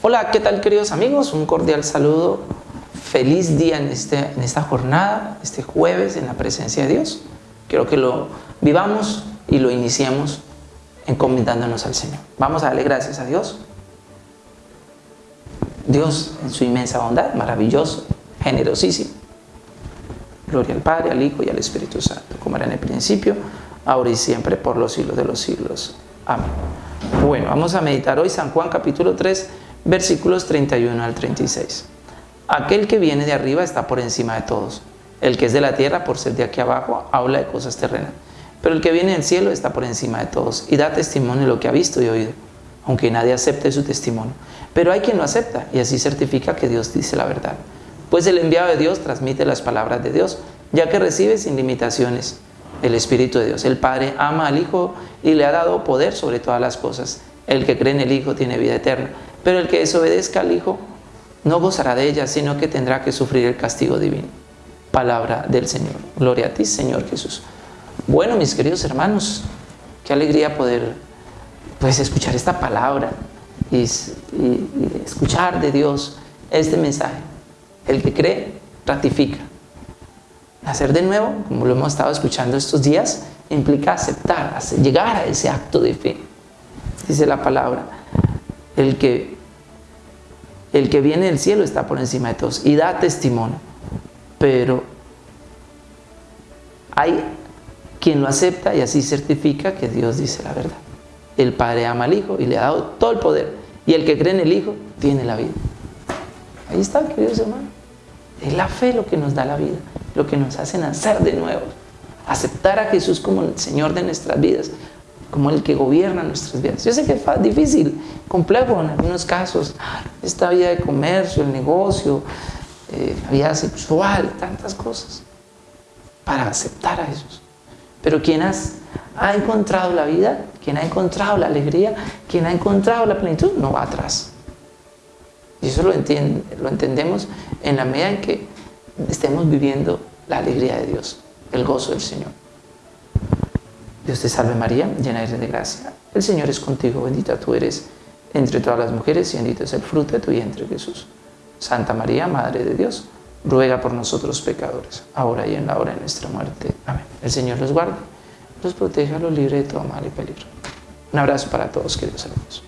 Hola, ¿qué tal queridos amigos? Un cordial saludo. Feliz día en, este, en esta jornada, este jueves, en la presencia de Dios. Quiero que lo vivamos y lo iniciemos encomendándonos al Señor. Vamos a darle gracias a Dios. Dios en su inmensa bondad, maravilloso, generosísimo. Gloria al Padre, al Hijo y al Espíritu Santo, como era en el principio, ahora y siempre, por los siglos de los siglos. Amén. Bueno, vamos a meditar hoy San Juan capítulo 3, versículos 31 al 36. Aquel que viene de arriba está por encima de todos. El que es de la tierra, por ser de aquí abajo, habla de cosas terrenas. Pero el que viene del cielo está por encima de todos y da testimonio de lo que ha visto y oído, aunque nadie acepte su testimonio. Pero hay quien lo acepta y así certifica que Dios dice la verdad. Pues el enviado de Dios transmite las palabras de Dios, ya que recibe sin limitaciones el Espíritu de Dios. El Padre ama al Hijo y le ha dado poder sobre todas las cosas. El que cree en el Hijo tiene vida eterna, pero el que desobedezca al Hijo no gozará de ella, sino que tendrá que sufrir el castigo divino. Palabra del Señor. Gloria a ti, Señor Jesús. Bueno, mis queridos hermanos, qué alegría poder pues, escuchar esta palabra y, escuchar de Dios este mensaje. El que cree, ratifica. Nacer de nuevo, como lo hemos estado escuchando estos días, implica aceptar, llegar a ese acto de fe. Dice la palabra, el que, el que viene del cielo está por encima de todos y da testimonio. Pero hay quien lo acepta y así certifica que Dios dice la verdad. El Padre ama al Hijo y le ha dado todo el poder. Y el que cree en el Hijo tiene la vida. Ahí está, queridos hermanos. Es la fe lo que nos da la vida, lo que nos hace nacer de nuevo. Aceptar a Jesús como el Señor de nuestras vidas, como el que gobierna nuestras vidas. Yo sé que es difícil, complejo en algunos casos. Esta vida de comercio, el negocio, eh, la vida sexual, tantas cosas. Para aceptar a Jesús. Pero quien ha encontrado la vida, quien ha encontrado la alegría, quien ha encontrado la plenitud, no va atrás. Y eso lo, lo entendemos en la medida en que estemos viviendo la alegría de Dios, el gozo del Señor. Dios te salve María, llena eres de gracia. El Señor es contigo, bendita tú eres entre todas las mujeres y bendito es el fruto de tu vientre Jesús. Santa María, Madre de Dios, ruega por nosotros pecadores, ahora y en la hora de nuestra muerte. Amén. El Señor los guarde, los proteja, los libre de todo mal y peligro. Un abrazo para todos, queridos hermanos.